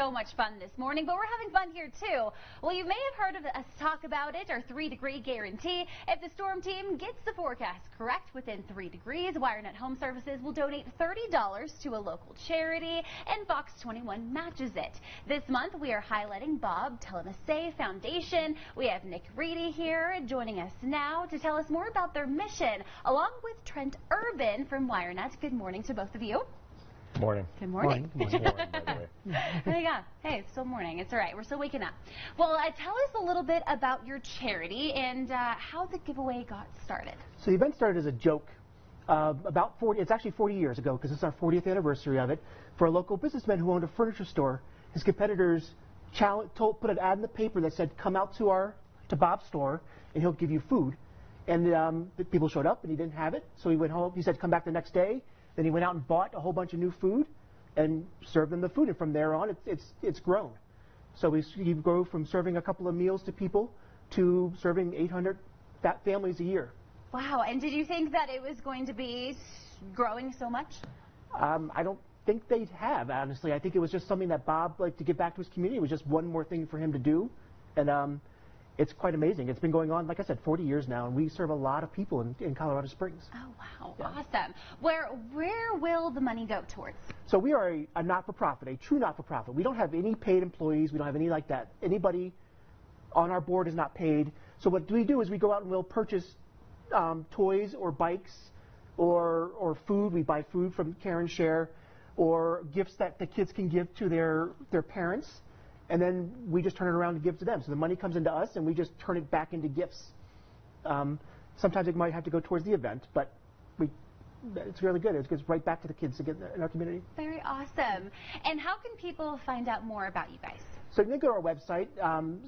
so much fun this morning, but we're having fun here too. Well, you may have heard of us talk about it, our three degree guarantee. If the storm team gets the forecast correct within three degrees, WireNut Home Services will donate $30 to a local charity, and Fox 21 matches it. This month, we are highlighting Bob Telmosse Foundation. We have Nick Reedy here joining us now to tell us more about their mission, along with Trent Urban from WireNut. Good morning to both of you. Morning. Good morning. Good morning, by the way. There you go. Hey, it's still morning. It's all right. We're still waking up. Well, uh, tell us a little bit about your charity and uh, how the giveaway got started. So the event started as a joke uh, about 40, it's actually 40 years ago because it's our 40th anniversary of it, for a local businessman who owned a furniture store. His competitors told, put an ad in the paper that said, come out to our, to Bob's store and he'll give you food. And um, the people showed up and he didn't have it, so he went home. He said, come back the next day. Then he went out and bought a whole bunch of new food and served them the food. And from there on, it's, it's, it's grown. So we, we grow from serving a couple of meals to people to serving 800 fat families a year. Wow. And did you think that it was going to be growing so much? Um, I don't think they'd have, honestly. I think it was just something that Bob liked to give back to his community. It was just one more thing for him to do. And um, it's quite amazing. It's been going on, like I said, 40 years now, and we serve a lot of people in, in Colorado Springs. Oh, wow. Yeah. Awesome. Where, where will the money go towards? So we are a, a not-for-profit, a true not-for-profit. We don't have any paid employees. We don't have any like that. Anybody on our board is not paid. So what we do is we go out and we'll purchase um, toys or bikes or, or food. We buy food from Care and Share or gifts that the kids can give to their, their parents and then we just turn it around and give to them. So the money comes into us, and we just turn it back into gifts. Um, sometimes it might have to go towards the event, but we it's really good. It goes right back to the kids again in our community. Very awesome. And how can people find out more about you guys? So you can go to our website, um,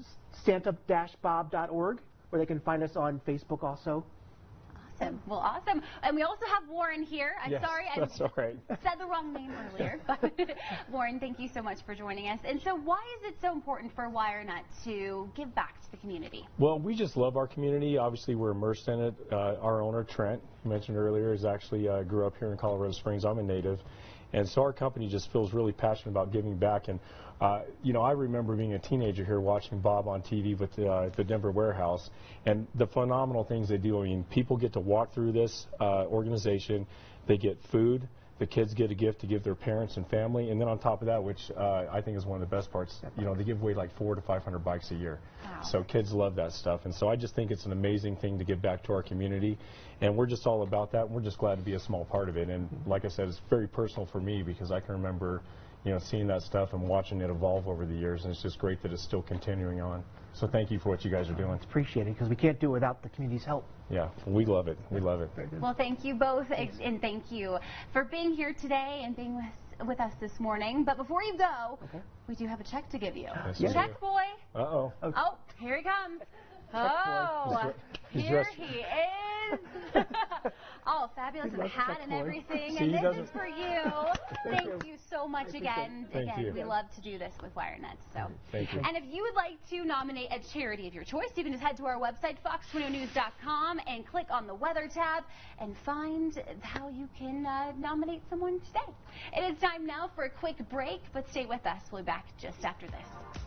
santa-bob.org, or they can find us on Facebook also. Awesome. Well, awesome. And we also have Warren here. I'm yes, sorry I that's all right. said the wrong name earlier. But Warren, thank you so much for joining us. And so why is it so important for WireNut to give back to the community? Well, we just love our community. Obviously, we're immersed in it. Uh, our owner, Trent, you mentioned earlier, is actually uh, grew up here in Colorado Springs. I'm a native. And so our company just feels really passionate about giving back. And, uh, you know, I remember being a teenager here watching Bob on TV with uh, the Denver warehouse and the phenomenal things they do. I mean, people get to walk through this uh, organization. They get food. The kids get a gift to give their parents and family, and then on top of that, which uh, I think is one of the best parts, you know, they give away like four to 500 bikes a year. Wow. So kids love that stuff, and so I just think it's an amazing thing to give back to our community, and we're just all about that. And we're just glad to be a small part of it, and like I said, it's very personal for me because I can remember you know, seeing that stuff and watching it evolve over the years, and it's just great that it's still continuing on. So thank you for what you guys are doing. It's appreciated because we can't do it without the community's help. Yeah, we love it. We love it. Well, thank you both, and thank you for being here today and being with, with us this morning. But before you go, okay. we do have a check to give you. Yes, check boy. Uh-oh. Oh, oh here he comes. Oh, here he is. oh, fabulous. And the hat and everything. See, and this is for you. Thank you so much again. Thank again, you. we love to do this with WireNut. So, Thank you. And if you would like to nominate a charity of your choice, you can just head to our website, fox21news.com, and click on the weather tab and find how you can uh, nominate someone today. It is time now for a quick break, but stay with us. We'll be back just after this.